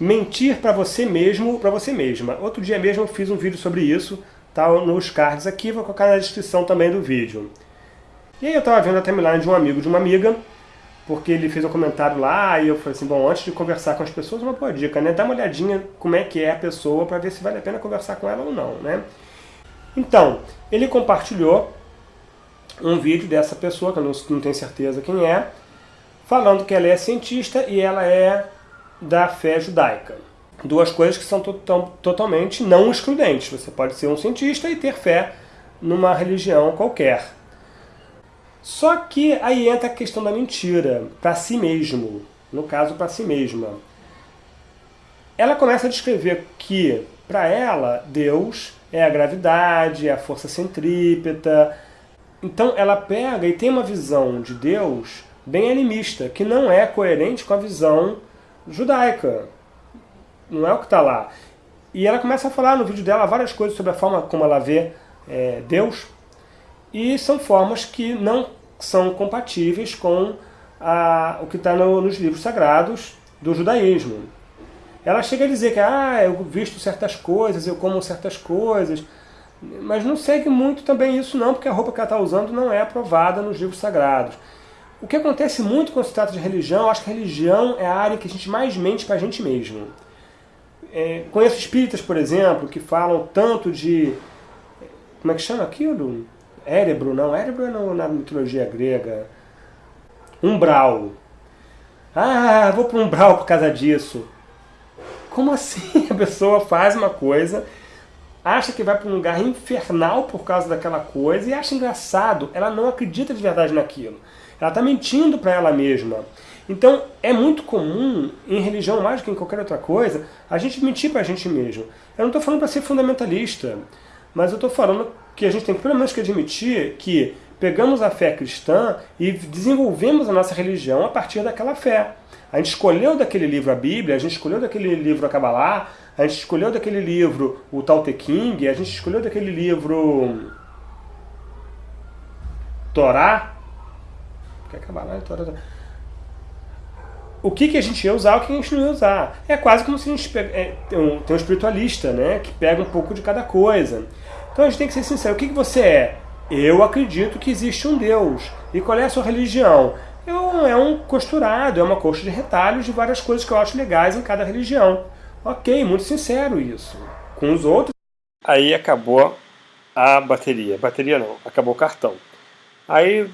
Mentir para você mesmo, para você mesma. Outro dia mesmo eu fiz um vídeo sobre isso, tá nos cards aqui, vou colocar na descrição também do vídeo. E aí eu estava vendo a timeline de um amigo de uma amiga, porque ele fez um comentário lá, e eu falei assim, bom, antes de conversar com as pessoas, uma boa dica, né? Dá uma olhadinha como é que é a pessoa, para ver se vale a pena conversar com ela ou não, né? Então, ele compartilhou um vídeo dessa pessoa, que eu não, não tenho certeza quem é, falando que ela é cientista e ela é da fé judaica. Duas coisas que são to totalmente não excludentes. Você pode ser um cientista e ter fé numa religião qualquer. Só que aí entra a questão da mentira, para si mesmo, no caso para si mesma. Ela começa a descrever que, para ela, Deus é a gravidade, é a força centrípeta. Então ela pega e tem uma visão de Deus bem animista, que não é coerente com a visão judaica. Não é o que está lá. E ela começa a falar no vídeo dela várias coisas sobre a forma como ela vê é, Deus. E são formas que não são compatíveis com a, o que está no, nos livros sagrados do judaísmo. Ela chega a dizer que ah, eu visto certas coisas, eu como certas coisas, mas não segue muito também isso não, porque a roupa que ela está usando não é aprovada nos livros sagrados. O que acontece muito quando se trata de religião, eu acho que religião é a área que a gente mais mente para a gente mesmo. É, conheço espíritas, por exemplo, que falam tanto de... Como é que chama aquilo? Érebro, não. Érebro é na mitologia grega. Umbral. Ah, vou para um umbral por causa disso. Como assim? A pessoa faz uma coisa, acha que vai para um lugar infernal por causa daquela coisa e acha engraçado. Ela não acredita de verdade naquilo. Ela está mentindo para ela mesma. Então, é muito comum, em religião mais do que em qualquer outra coisa, a gente mentir para a gente mesmo. Eu não estou falando para ser fundamentalista, mas eu estou falando que a gente tem pelo menos que admitir que pegamos a fé cristã e desenvolvemos a nossa religião a partir daquela fé. A gente escolheu daquele livro a Bíblia, a gente escolheu daquele livro a Kabbalah, a gente escolheu daquele livro o Tao Te King, a gente escolheu daquele livro Torá, Quer acabar lá, toda... O que, que a gente ia usar, o que a gente não ia usar. É quase como se a gente é, tem, um, tem um espiritualista, né, que pega um pouco de cada coisa. Então a gente tem que ser sincero, o que, que você é? Eu acredito que existe um Deus. E qual é a sua religião? Eu, é um costurado, é uma coxa de retalhos de várias coisas que eu acho legais em cada religião. Ok, muito sincero isso. Com os outros... Aí acabou a bateria. Bateria não, acabou o cartão. Aí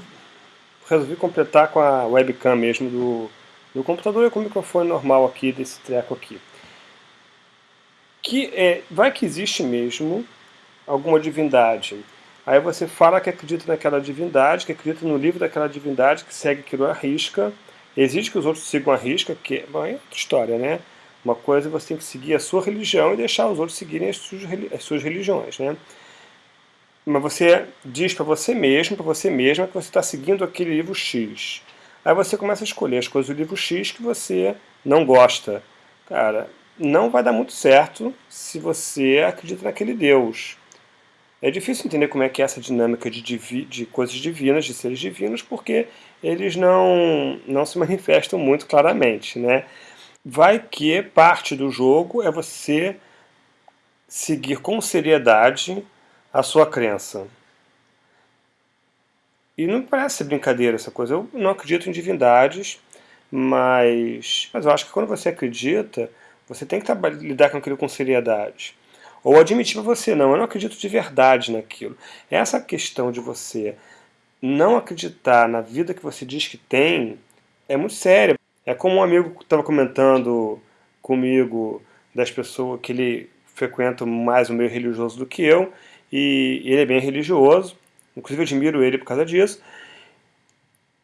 resolvi completar com a webcam mesmo do, do computador e com o microfone normal aqui, desse treco aqui. Que é, vai que existe mesmo alguma divindade. Aí você fala que acredita naquela divindade, que acredita no livro daquela divindade, que segue aquilo à risca. Exige que os outros sigam a risca, que bom, é outra história, né? Uma coisa é você tem que seguir a sua religião e deixar os outros seguirem as suas religiões, né? Mas você diz para você mesmo, para você mesma, que você está seguindo aquele livro X. Aí você começa a escolher as coisas do livro X que você não gosta. Cara, não vai dar muito certo se você acredita naquele Deus. É difícil entender como é que é essa dinâmica de, de coisas divinas, de seres divinos, porque eles não, não se manifestam muito claramente. Né? Vai que parte do jogo é você seguir com seriedade a sua crença. E não parece brincadeira essa coisa. Eu não acredito em divindades, mas, mas eu acho que quando você acredita, você tem que lidar com aquilo com seriedade. Ou admitir para você, não, eu não acredito de verdade naquilo. Essa questão de você não acreditar na vida que você diz que tem é muito séria. É como um amigo estava comentando comigo das pessoas que ele frequenta mais o meio religioso do que eu, e ele é bem religioso, inclusive eu admiro ele por causa disso,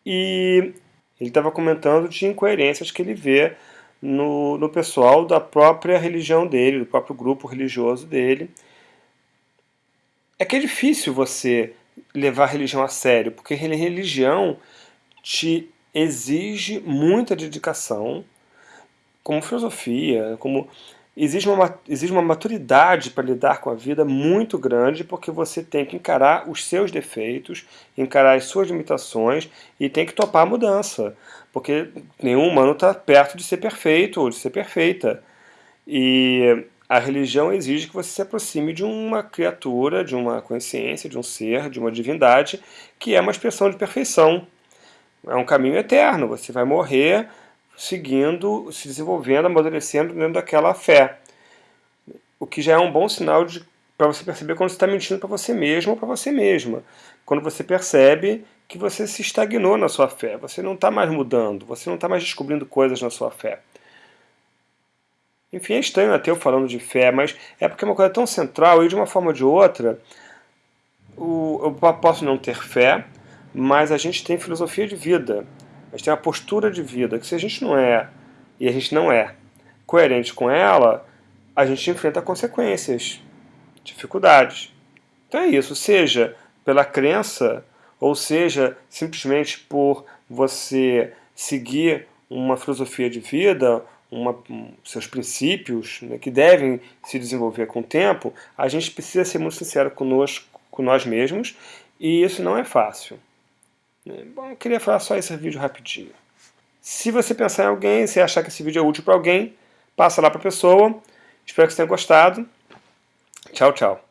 e ele estava comentando de incoerências que ele vê no, no pessoal da própria religião dele, do próprio grupo religioso dele. É que é difícil você levar a religião a sério, porque religião te exige muita dedicação, como filosofia, como exige uma, exige uma maturidade para lidar com a vida muito grande, porque você tem que encarar os seus defeitos, encarar as suas limitações e tem que topar a mudança, porque nenhum humano está perto de ser perfeito ou de ser perfeita. E a religião exige que você se aproxime de uma criatura, de uma consciência, de um ser, de uma divindade, que é uma expressão de perfeição. É um caminho eterno, você vai morrer seguindo, se desenvolvendo, amadurecendo dentro daquela fé. O que já é um bom sinal para você perceber quando você está mentindo para você mesmo ou para você mesma. Quando você percebe que você se estagnou na sua fé, você não está mais mudando, você não está mais descobrindo coisas na sua fé. Enfim, é estranho até eu falando de fé, mas é porque é uma coisa tão central e de uma forma ou de outra, o, eu posso não ter fé, mas a gente tem filosofia de vida, gente tem uma postura de vida, que se a gente não é, e a gente não é, coerente com ela, a gente enfrenta consequências, dificuldades. Então é isso, seja pela crença, ou seja simplesmente por você seguir uma filosofia de vida, uma, seus princípios, né, que devem se desenvolver com o tempo, a gente precisa ser muito sincero conosco, com nós mesmos, e isso não é fácil. Né. Bom, eu queria falar só esse vídeo rapidinho. Se você pensar em alguém, se achar que esse vídeo é útil para alguém, passa lá para a pessoa. Espero que você tenha gostado. Tchau, tchau.